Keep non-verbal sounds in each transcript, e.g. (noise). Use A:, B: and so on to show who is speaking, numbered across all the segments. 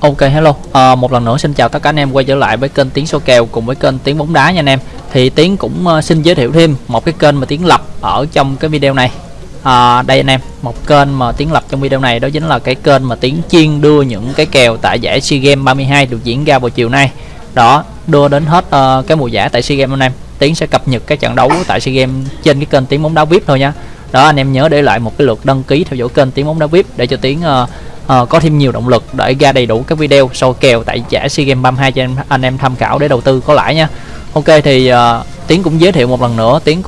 A: Ok hello, à, một lần nữa xin chào tất cả anh em quay trở lại với kênh Tiếng số kèo cùng với kênh Tiếng bóng đá nha anh em. Thì Tiếng cũng uh, xin giới thiệu thêm một cái kênh mà Tiếng lập ở trong cái video này. À, đây anh em, một kênh mà Tiếng lập trong video này đó chính là cái kênh mà Tiếng chuyên đưa những cái kèo tại giải SEA Games 32 được diễn ra vào chiều nay. Đó, đưa đến hết uh, cái mùa giải tại SEA Games anh em. Tiến sẽ cập nhật cái trận đấu tại SEA Games trên cái kênh Tiếng bóng đá VIP thôi nha. Đó anh em nhớ để lại một cái lượt đăng ký theo dõi kênh Tiếng bóng đá VIP để cho Tiến uh, uh, có thêm nhiều động lực để ra đầy đủ các video soi kèo tại giải SEA Games 32 cho anh, em tham khảo để đầu tư có lãi nha. Ok thì uh, Tiến cũng giới thiệu một lần nữa Tiến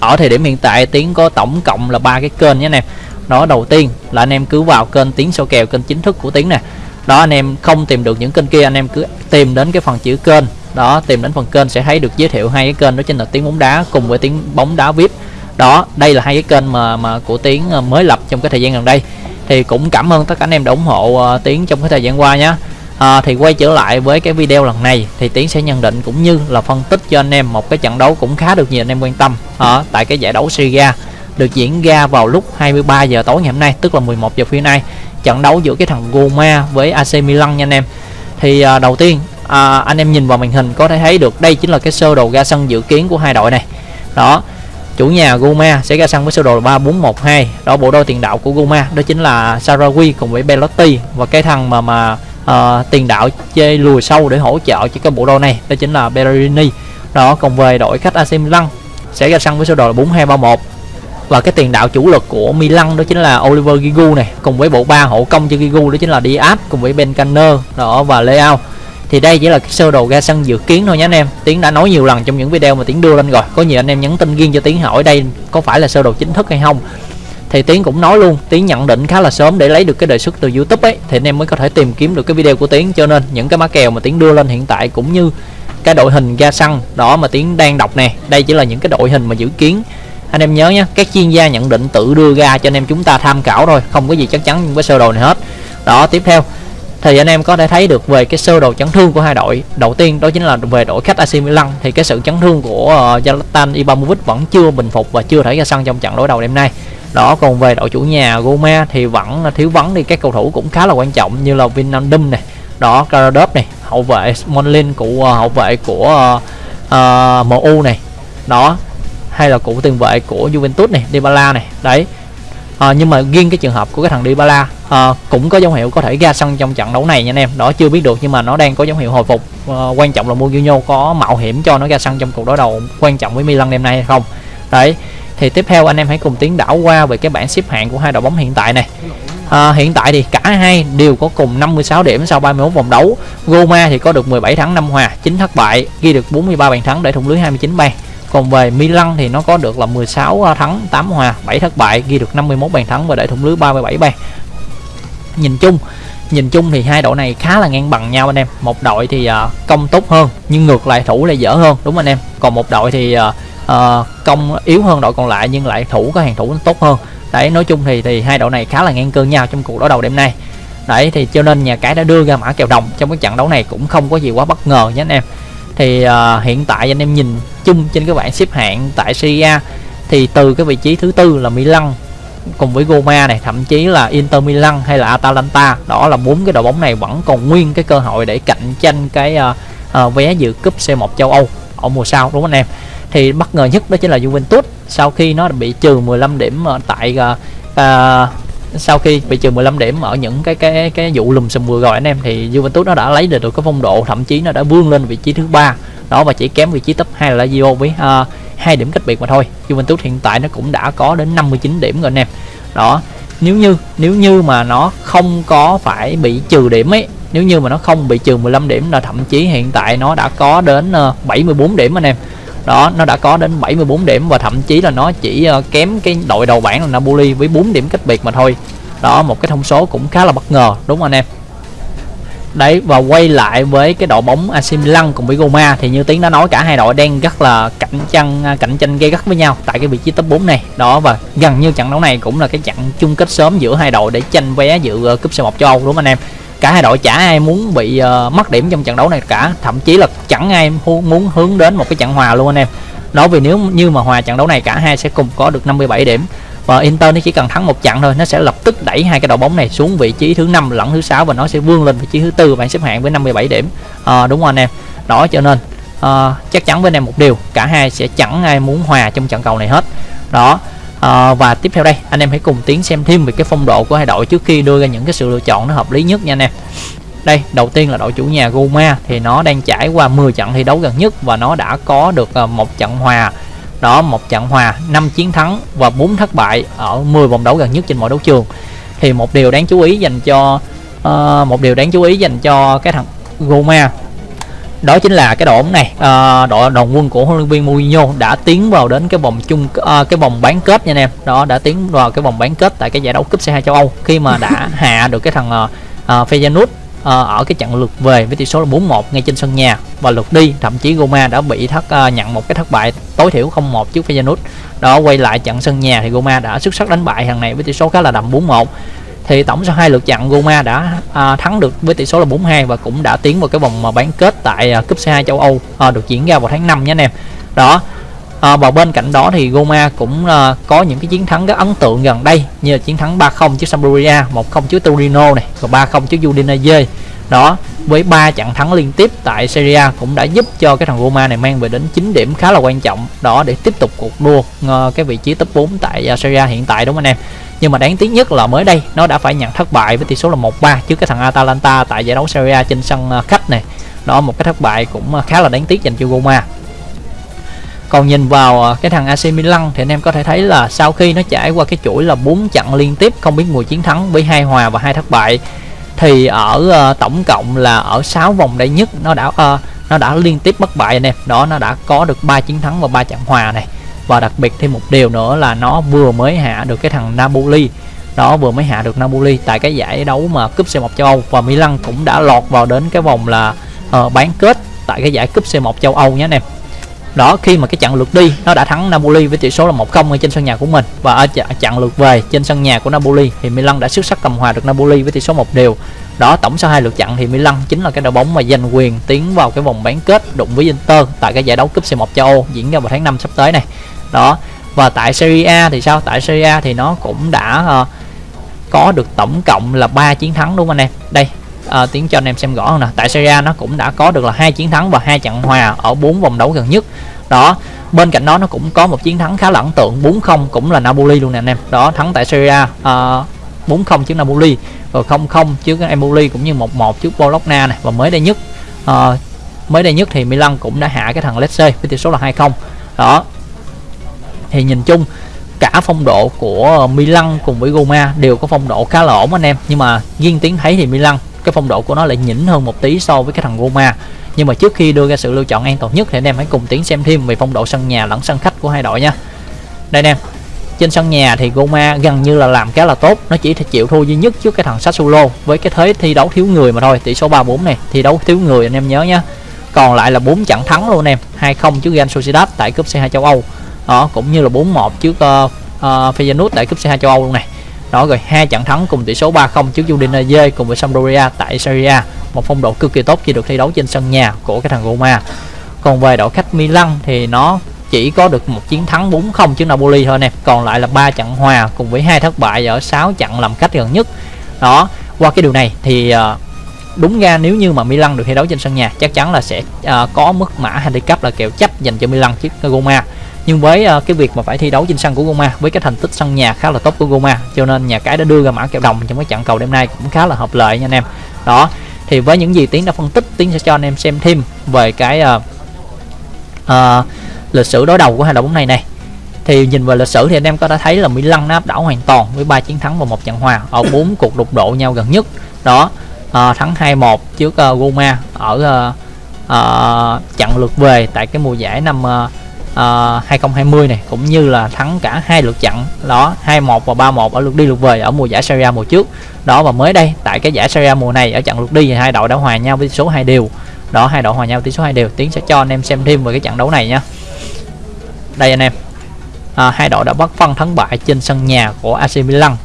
A: ở thời điểm hiện tại Tiến có tổng cộng là ba cái kênh nhé anh em. Đó đầu tiên là anh em cứ vào kênh Tiến soi kèo kênh chính thức của Tiến nè. Đó anh em không tìm được những kênh kia anh em cứ tìm đến cái phần chữ kênh đó tìm đến phần kênh sẽ thấy được giới thiệu hai cái kênh đó chính là tiếng bóng đá cùng với tiếng bóng đá vip đó đây là hai cái kênh mà mà của tiến ờ, mới lập trong cái thời gian gần đây. Thì cũng cảm ơn tất cả anh em đã ủng hộ uh, tiến trong cái thời gian qua nhé à, ờ, thì quay trở lại với cái video lần này thì tiến sẽ nhận định cũng như là phân tích cho anh em một cái trận đấu cũng khá được nhiều anh em quan tâm ở tại cái giải đấu Serie được diễn ra vào lúc 23 giờ tối ngày hôm nay tức là 11 giờ phía nay. Trận đấu giữa cái thằng Roma với AC Milan nha anh em. Thì à, đầu tiên à, anh em nhìn vào màn hình có thể thấy được đây chính là cái sơ đồ ra sân dự kiến của hai đội này. Đó chủ nhà Guma sẽ ra sân với sơ đồ 3412 đó bộ đôi tiền đạo của Guma đó chính là Sarawi cùng với Belotti. Và cái thằng mà mà uh, tiền đạo chơi lùi sâu để hỗ trợ cho cái bộ đôi này đó chính là Bellerini. Đó còn về đội khách AC Milan sẽ ra sân với sơ đồ 4231 và cái tiền đạo chủ lực của Milan đó chính là Oliver Giroud này cùng với bộ ba hậu công cho Giroud đó chính là Diaz cùng với Ben Canner đó và Leao thì đây chỉ là cái sơ đồ ga sân dự kiến thôi nhé anh em. Tiến đã nói nhiều lần trong những video mà tiến đưa lên rồi. Có nhiều anh em nhắn tin riêng cho tiến hỏi đây có phải là sơ đồ chính thức hay không. Thì tiến cũng nói luôn, tiến nhận định khá là sớm để lấy được cái đề xuất từ youtube ấy. Thì anh em mới có thể tìm kiếm được cái video của tiến. Cho nên những cái mã kèo mà tiến đưa lên hiện tại cũng như cái đội hình ga sân đó mà tiến đang đọc nè. Đây chỉ là những cái đội hình mà dự kiến. Anh em nhớ nhé các chuyên gia nhận định tự đưa ra cho anh em chúng ta tham khảo thôi. Không có gì chắc chắn những cái sơ đồ này hết. Đó, tiếp theo thì anh em có thể thấy được về cái sơ đồ chấn thương của hai đội. Đầu tiên đó chính là về đội khách AC Milan. Thì cái sự chấn thương của ờ, uh, Zlatan Ibrahimovic vẫn chưa bình phục và chưa thể ra sân trong trận đối đầu đêm nay. Đó còn về đội chủ nhà Roma thì vẫn thiếu vắng đi. Các cầu thủ cũng khá là quan trọng như là Vinaldum này đó Karadov này hậu vệ Monlin của uh, ờ, hậu vệ của uh, uh, MU này đó hay là cụ tiền vệ của Juventus này Dybala này. Đấy à, nhưng mà riêng cái trường hợp của cái thằng Dybala à, cũng có dấu hiệu có thể ra sân trong trận đấu này nha anh em. Đó chưa biết được nhưng mà nó đang có dấu hiệu hồi phục. À, quan trọng là Mourinho có mạo hiểm cho nó ra sân trong cuộc đối đầu quan trọng với Milan đêm nay hay không. Đấy thì tiếp theo anh em hãy cùng tiến đảo qua về cái bảng xếp hạng của hai đội bóng hiện tại này. À, hiện tại thì cả hai đều có cùng 56 điểm sau 31 vòng đấu. Roma thì có được 17 thắng 5 hòa 9 thất bại ghi được 43 bàn thắng để thủng lưới 29 bàn còn về Milan thì nó có được là 16 à, thắng 8 hòa 7 thất bại ghi được 51 bàn thắng và để thủng lưới 37 bàn. Nhìn chung nhìn chung thì hai đội này khá là ngang bằng nhau anh em. Một đội thì à, công tốt hơn nhưng ngược lại thủ lại dở hơn đúng anh em? Còn một đội thì uh, công yếu hơn đội còn lại nhưng lại thủ có hàng thủ tốt hơn. Đấy nói chung thì thì hai đội này khá là ngang cương nhau trong cuộc đối đầu đêm nay. Đấy thì cho nên nhà cái đã đưa ra mã kèo đồng trong cái trận đấu này cũng không có gì quá bất ngờ nhé anh em thì uh, hiện tại anh em nhìn chung trên cái bảng xếp hạng tại Serie thì từ cái vị trí thứ tư là Milan cùng với Roma này thậm chí là Inter Milan hay là Atalanta đó là bốn cái đội bóng này vẫn còn nguyên cái cơ hội để cạnh tranh cái uh, uh, vé dự cúp C1 châu Âu ở mùa sau đúng không anh em? Thì bất ngờ nhất đó chính là Juventus sau khi nó bị trừ 15 điểm tại uh, uh, sau khi bị trừ 15 điểm ở những cái cái cái vụ lùm xùm vừa rồi anh em thì Juventus nó đã lấy được, được cái phong độ thậm chí nó đã vươn lên vị trí thứ ba. Đó và chỉ kém vị trí top 2 là Lazio với uh, hai điểm cách biệt mà thôi. Juventus hiện tại nó cũng đã có đến 59 điểm rồi anh em. Đó nếu như nếu như mà nó không có phải bị trừ điểm ấy nếu như mà nó không bị trừ 15 điểm là thậm chí hiện tại nó đã có đến ờ, uh, 74 điểm anh em đó, nó đã có đến 74 điểm và thậm chí là nó chỉ ờ, kém cái đội đầu bảng là Napoli với 4 điểm cách biệt mà thôi. Đó, một cái thông số cũng khá là bất ngờ, đúng không anh em? Đấy, và quay lại với cái đội bóng AC Milan cùng với Roma thì như tiếng đã nói, cả hai đội đang rất là cạnh tranh à, cạnh tranh gay gắt với nhau tại cái vị trí top 4 này. Đó, và gần như trận đấu này cũng là cái trận chung kết sớm giữa hai đội để tranh vé dự ờ, cúp C1 châu Âu, đúng không anh em? Cả hai đội chả ai muốn bị uh, mất điểm trong trận đấu này cả. Thậm chí là chẳng ai muốn hướng đến một cái trận hòa luôn anh em. Nói vì nếu như mà hòa trận đấu này cả hai sẽ cùng có được 57 điểm. Và Inter nó chỉ cần thắng một trận thôi nó sẽ lập tức đẩy hai cái đội bóng này xuống vị trí thứ năm lẫn thứ sáu và nó sẽ vươn lên vị trí thứ tư bảng xếp hạng với 57 điểm. À, đúng không anh em. Đó cho nên à, chắc chắn với anh em một điều cả hai sẽ chẳng ai muốn hòa trong trận cầu này hết. Đó à, và tiếp theo đây anh em hãy cùng tiến xem thêm về cái phong độ của hai đội trước khi đưa ra những cái sự lựa chọn nó hợp lý nhất nha anh em. Đây đầu tiên là đội chủ nhà Roma thì nó đang trải qua 10 trận thi đấu gần nhất và nó đã có được ờ, một trận hòa. Đó một trận hòa 5 chiến thắng và 4 thất bại ở 10 vòng đấu gần nhất trên mọi đấu trường. Thì một điều đáng chú ý dành cho uh, một điều đáng chú ý dành cho cái thằng Roma đó chính là cái đội bóng này. Uh, đội đoàn quân của huấn luyện viên Mourinho đã tiến vào đến cái vòng chung uh, cái vòng bán kết nha anh em. Đó đã tiến vào cái vòng bán kết tại cái giải đấu cúp C2 châu Âu khi mà đã (laughs) hạ được cái thằng uh, Feyenoord Ờ, ở cái trận lượt về với tỷ số là 4-1 ngay trên sân nhà. Và lượt đi thậm chí Roma đã bị thất uh, nhận một cái thất bại tối thiểu 0-1 trước Feyenoord. Đó quay lại trận sân nhà thì Roma đã xuất sắc đánh bại thằng này với tỷ số khá là đậm 4-1 thì tổng sau hai lượt trận Roma đã à, thắng được với tỷ số là 4-2 và cũng đã tiến vào cái vòng mà bán kết tại à, cúp C2 châu Âu à, được diễn ra vào tháng 5 nhé anh em. Đó à, và bên cạnh đó thì Roma cũng à, có những cái chiến thắng rất ấn tượng gần đây như là chiến thắng 3-0 trước Sampdoria 1-0 trước Torino này và 3-0 trước Udinese. Đó với ba trận thắng liên tiếp tại Serie A cũng đã giúp cho cái thằng Roma này mang về đến 9 điểm khá là quan trọng đó để tiếp tục cuộc đua ờ, cái vị trí top 4 tại à, Serie A hiện tại đúng không anh em? Nhưng mà đáng tiếc nhất là mới đây nó đã phải nhận thất bại với tỷ số là 1-3 trước cái thằng Atalanta tại giải đấu Serie A trên sân à, khách này. Đó một cái thất bại cũng à, khá là đáng tiếc dành cho Roma. Còn nhìn vào à, cái thằng AC Milan thì anh em có thể thấy là sau khi nó trải qua cái chuỗi là 4 trận liên tiếp không biết mùi chiến thắng với hai hòa và hai thất bại thì ở uh, tổng cộng là ở 6 vòng đây nhất nó đã uh, nó đã liên tiếp bất bại anh em. Đó nó đã có được ba chiến thắng và ba trận hòa này và đặc biệt thêm một điều nữa là nó vừa mới hạ được cái thằng Napoli. Đó vừa mới hạ được Napoli tại cái giải đấu mà cúp C1 châu Âu. Và Milan cũng đã lọt vào đến cái vòng là uh, bán kết tại cái giải cúp C1 châu Âu nhé anh em. Đó khi mà cái trận lượt đi nó đã thắng Napoli với tỷ số là 1-0 ở trên sân nhà của mình. Và ở trận lượt về trên sân nhà của Napoli thì Milan đã xuất sắc cầm hòa được Napoli với tỷ số một đều đó tổng sau hai lượt trận thì Milan chính là cái đội bóng mà giành quyền tiến vào cái vòng bán kết đụng với Inter tại cái giải đấu cúp C1 châu Âu diễn ra vào tháng 5 sắp tới này. Đó và tại Serie A thì sao? Tại Serie A thì nó cũng đã uh, có được tổng cộng là ba chiến thắng đúng không anh em? Đây ờ, à, tiếng cho anh em xem rõ hơn nè. Tại Serie A nó cũng đã có được là hai chiến thắng và hai trận hòa ở bốn vòng đấu gần nhất. Đó bên cạnh đó nó cũng có một chiến thắng khá là ấn tượng 4-0 cũng là Napoli luôn nè anh em. Đó thắng tại Serie A à, 4-0 trước Napoli rồi 0-0 trước Empoli cũng như 1-1 trước Bologna này và mới đây nhất uh, mới đây nhất thì Milan cũng đã hạ cái thằng Lecce với tỷ số là 2-0 đó. Thì nhìn chung cả phong độ của Milan cùng với Roma đều có phong độ khá là ổn anh em. Nhưng mà riêng tiếng thấy thì Milan cái phong độ của nó lại nhỉnh hơn một tí so với cái thằng Roma. Nhưng mà trước khi đưa ra sự lựa chọn an toàn nhất thì anh em hãy cùng tiến xem thêm về phong độ sân nhà lẫn sân khách của hai đội nha. Đây anh em trên sân nhà thì Roma gần như là làm khá là tốt. Nó chỉ chịu thua duy nhất trước cái thằng Sassuolo. Với cái thế thi đấu thiếu người mà thôi tỷ số 3-4 này thi đấu thiếu người anh em nhớ nhá. Còn lại là 4 trận thắng luôn em 2-0 trước Real Sociedad tại cúp C2 châu Âu. Đó cũng như là 4-1 trước uh, uh, Feyenoord tại cúp C2 châu Âu luôn này. Đó rồi hai trận thắng cùng tỷ số 3-0 trước Udinese cùng với Sampdoria tại Serie A. Một phong độ cực kỳ tốt khi được thi đấu trên sân nhà của cái thằng Roma còn về đội khách Milan thì nó chỉ có được một chiến thắng 4-0 trước Napoli thôi nè. Còn lại là ba trận hòa cùng với hai thất bại ở 6 trận làm khách gần nhất. Đó qua cái điều này thì uh, đúng ra nếu như mà Milan được thi đấu trên sân nhà chắc chắn là sẽ uh, có mức mã handicap là kèo chấp dành cho Milan trước Roma. Nhưng với uh, cái việc mà phải thi đấu trên sân của Roma với cái thành tích sân nhà khá là tốt của Roma cho nên nhà cái đã đưa ra mã kèo đồng trong cái trận cầu đêm nay cũng khá là hợp lợi nha anh em. Đó thì với những gì tiến đã phân tích tiến sẽ cho anh em xem thêm về cái uh, uh, lịch sử đối đầu của hai đội bóng này này. Thì nhìn vào lịch sử thì anh em có thể thấy là Milan nó áp đảo hoàn toàn với ba chiến thắng và một trận hòa ở bốn cuộc đụng độ nhau gần nhất. Đó à, thắng 2-1 trước uh, Roma ở uh, uh, trận lượt về tại cái mùa giải năm uh, uh, 2020 này cũng như là thắng cả hai lượt trận đó 2-1 và 3-1 ở lượt đi lượt về ở mùa giải Serie A mùa trước. Đó và mới đây tại cái giải Serie A mùa này ở trận lượt đi thì hai đội đã hòa nhau với số 2 đều. Đó hai đội hòa nhau tỷ số 2 đều. Tiến sẽ cho anh em xem thêm về cái trận đấu này nha đây anh em. À, hai đội đã bất phân thắng bại trên sân nhà của AC Milan.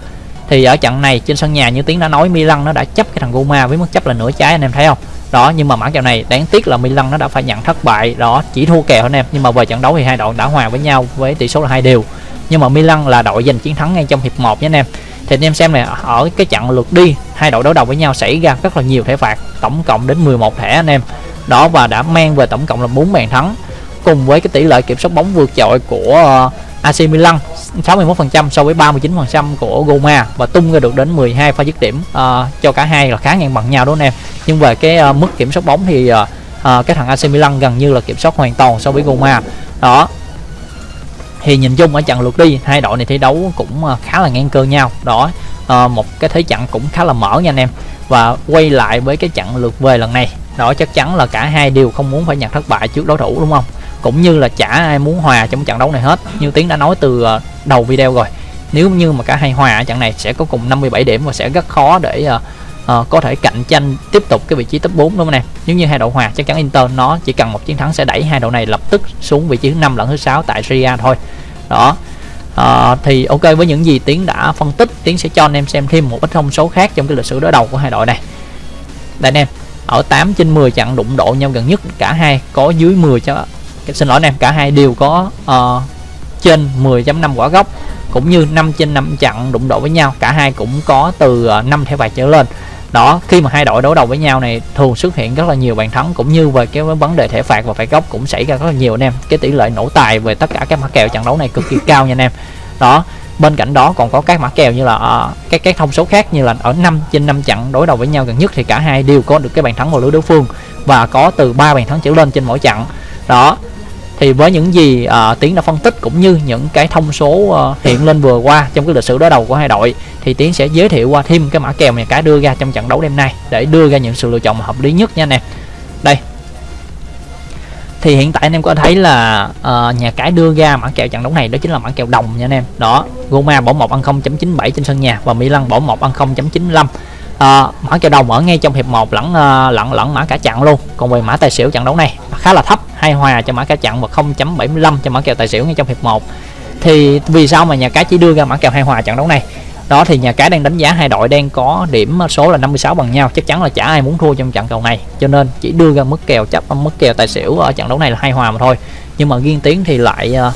A: Thì ở trận này trên sân nhà như tiếng đã nói Milan nó đã chấp cái thằng Roma với mức chấp là nửa trái anh em thấy không? Đó nhưng mà mã kèo này đáng tiếc là Milan nó đã phải nhận thất bại. Đó chỉ thua kèo anh em. Nhưng mà về trận đấu thì hai đội đã hòa với nhau với tỷ số là hai đều. Nhưng mà Milan là đội giành chiến thắng ngay trong hiệp 1 nhé anh em. Thì anh em xem này ở cái trận lượt đi hai đội đối đầu với nhau xảy ra rất là nhiều thẻ phạt tổng cộng đến 11 thẻ anh em. Đó và đã mang về tổng cộng là 4 bàn thắng cùng với cái tỷ lệ kiểm soát bóng vượt trội của ờ, AC Milan 61% so với 39% của Roma và tung ra được đến 12 pha dứt điểm uh, cho cả hai là khá ngang bằng nhau đúng không em? Nhưng về cái uh, mức kiểm soát bóng thì uh, uh, cái thằng AC Milan gần như là kiểm soát hoàn toàn so với Roma. Đó. Thì nhìn chung ở trận lượt đi hai đội này thi đấu cũng uh, khá là ngang cơ nhau. Đó uh, một cái thế trận cũng khá là mở nha anh em. Và quay lại với cái trận lượt về lần này đó chắc chắn là cả hai đều không muốn phải nhận thất bại trước đối thủ đúng không? Cũng như là chả ai muốn hòa trong trận đấu này hết. Như tiến đã nói từ ờ, đầu video rồi. Nếu như mà cả hai hòa ở trận này sẽ có cùng 57 điểm và sẽ rất khó để uh, uh, có thể cạnh tranh tiếp tục cái vị trí top 4 đúng không anh em nếu như hai đội hòa chắc chắn Inter nó chỉ cần một chiến thắng sẽ đẩy hai đội này lập tức xuống vị trí thứ năm lẫn thứ sáu tại Serie A thôi. Đó. Uh, thì ok với những gì tiến đã phân tích tiến sẽ cho anh em xem thêm một ít thông số khác trong cái lịch sử đối đầu của hai đội này. Đây anh em ở 8 trên 10 trận đụng độ nhau gần nhất cả hai có dưới 10 cho xin lỗi anh em cả hai đều có uh, trên 10.5 quả gốc cũng như 5 trên 5 trận đụng độ với nhau. Cả hai cũng có từ ờ, 5 thẻ vàng trở lên. Đó khi mà hai đội đối đầu với nhau này thường xuất hiện rất là nhiều bàn thắng cũng như về cái vấn đề thẻ phạt và phạt góc cũng xảy ra rất là nhiều anh em. Cái tỷ lệ nổ tài về tất cả các mã kèo trận đấu này cực kỳ (laughs) cao nha anh em. Đó bên cạnh đó còn có các mã kèo như là uh, các các thông số khác như là ở 5 trên 5 trận đối đầu với nhau gần nhất thì cả hai đều có được cái bàn thắng vào lưới đối phương và có từ 3 bàn thắng trở lên trên mỗi trận đó thì với những gì uh, tiến đã phân tích cũng như những cái thông số uh, hiện lên vừa qua trong cái lịch sử đối đầu của hai đội thì tiến sẽ giới thiệu qua thêm cái mã kèo nhà cái đưa ra trong trận đấu đêm nay để đưa ra những sự lựa chọn hợp lý nhất nha anh em. Đây. Thì hiện tại anh em có thấy là uh, nhà cái đưa ra mã kèo trận đấu này đó chính là mã kèo đồng nha anh em. Đó Roma bỏ một ăn 0.97 trên sân nhà và Milan bỏ một ăn 0.95 à, mã kèo đồng ở ngay trong hiệp 1 lẫn uh, lẫn lẫn mã cả chặn luôn. Còn về mã tài xỉu trận đấu này khá là thấp hai hòa cho mã cả chặn và 0.75 cho mã kèo tài xỉu ngay trong hiệp 1 thì vì sao mà nhà cái chỉ đưa ra mã kèo hai hòa trận đấu này? Đó thì nhà cái đang đánh giá hai đội đang có điểm số là 56 bằng nhau chắc chắn là chả ai muốn thua trong trận cầu này. Cho nên chỉ đưa ra mức kèo chấp mức kèo tài xỉu ở trận đấu này là hai hòa mà thôi. Nhưng mà riêng tiếng thì lại ờ,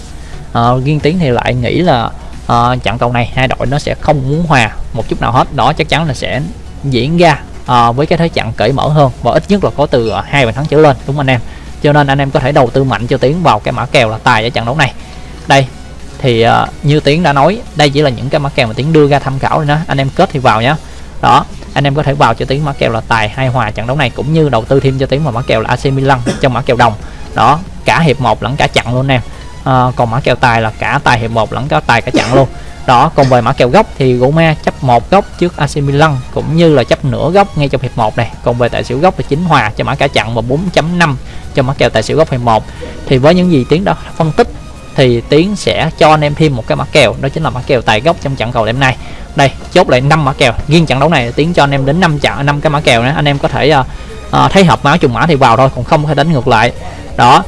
A: ờ, uh, uh, riêng tiếng thì lại nghĩ là uh, trận cầu này hai đội nó sẽ không muốn hòa một chút nào hết. Đó chắc chắn là sẽ diễn ra uh, với cái thế trận cởi mở hơn và ít nhất là có từ hai bàn thắng trở lên đúng không anh em? Cho nên anh em có thể đầu tư mạnh cho tiến vào cái mã kèo là tài ở trận đấu này. Đây thì uh, như tiến đã nói đây chỉ là những cái mã kèo mà tiến đưa ra tham khảo thôi đó anh em kết thì vào nhá. Đó anh em có thể vào cho tiến mã kèo là tài hai hòa trận đấu này cũng như đầu tư thêm cho tiến vào mã kèo là AC Milan (laughs) trong mã kèo đồng. Đó cả hiệp 1 lẫn cả chặn luôn em. À, còn mã kèo tài là cả tài hiệp 1 lẫn cả tài cả chặn luôn. Đó còn về mã kèo gốc thì Roma chấp một góc trước AC Milan cũng như là chấp nửa góc ngay trong hiệp 1 này. Còn về tài xỉu gốc là chính hòa cho mã cả chặn và 4.5 cho mã kèo tài xỉu gốc hiệp 1 thì với những gì tiến đã phân tích thì tiến sẽ cho anh em thêm một cái mã kèo đó chính là mã kèo tài gốc trong trận cầu đêm nay. Đây chốt lại 5 mã kèo riêng trận đấu này tiến cho anh em đến 5 trận 5 cái mã kèo nữa. Anh em có thể uh, uh, thấy hợp máu trùng mã thì vào thôi còn không thể đánh ngược lại. Đó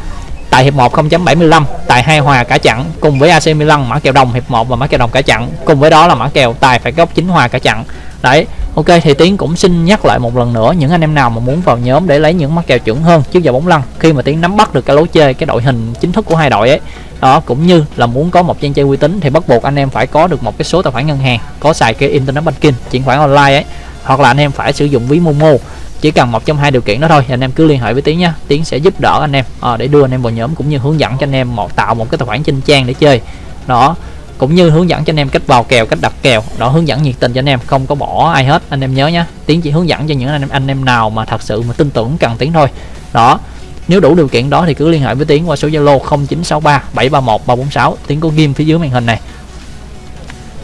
A: tại hiệp 1 0.75 tại hai hòa cả chặn cùng với AC Milan mã kèo đồng hiệp 1 và mã kèo đồng cả chặn cùng với đó là mã kèo tài phải góc chính hòa cả chặn đấy ok thì tiến cũng xin nhắc lại một lần nữa những anh em nào mà muốn vào nhóm để lấy những mã kèo chuẩn hơn trước giờ bóng lăn khi mà tiến nắm bắt được cái lối chơi cái đội hình chính thức của hai đội ấy đó cũng như là muốn có một trang chơi uy tín thì bắt buộc anh em phải có được một cái số tài khoản ngân hàng có xài cái internet banking chuyển khoản online ấy hoặc là anh em phải sử dụng ví momo chỉ cần một trong hai điều kiện đó thôi anh em cứ liên hệ với tiến nha tiến sẽ giúp đỡ anh em à, để đưa anh em vào nhóm cũng như hướng dẫn cho anh em một tạo một cái tài khoản trên trang để chơi đó cũng như hướng dẫn cho anh em cách vào kèo cách đặt kèo. Đó hướng dẫn nhiệt tình cho anh em không có bỏ ai hết. Anh em nhớ nhé tiến chỉ hướng dẫn cho những anh em anh em nào mà thật sự mà tin tưởng cần tiến thôi. Đó nếu đủ điều kiện đó thì cứ liên hệ với tiến qua số zalo 0963 731 346 tiến có ghim phía dưới màn hình này.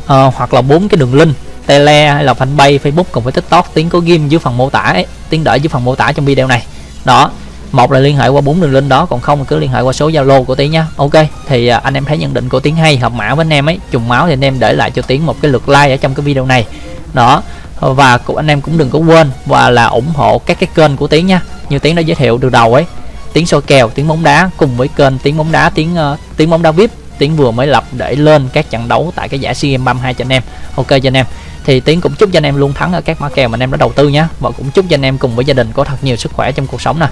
A: À, hoặc là bốn cái đường link tele hay là fanpage facebook cùng với tiktok tiến có ghim dưới phần mô tả ấy. Tiến đợi dưới phần mô tả trong video này. Đó một là liên hệ qua bốn đường link đó còn không cứ liên hệ qua số zalo của tiến nhá. Ok thì à, anh em thấy nhận định của tiến hay hợp mã với anh em ấy trùng máu thì anh em để lại cho tiến một cái lượt like ở trong cái video này. Đó và cũng anh em cũng đừng có quên và là ủng hộ các cái kênh của tiến nha như tiến đã giới thiệu từ đầu ấy tiến soi kèo tiến bóng đá cùng với kênh tiến bóng đá tiến uh, tiến bóng đá vip tiến vừa mới lập để lên các trận đấu tại cái giải sea games 32 cho anh em. Ok cho anh em. Thì tiến cũng chúc cho anh em luôn thắng ở các mã kèo mà anh em đã đầu tư nhé và cũng chúc cho anh em cùng với gia đình có thật nhiều sức khỏe trong cuộc sống nè.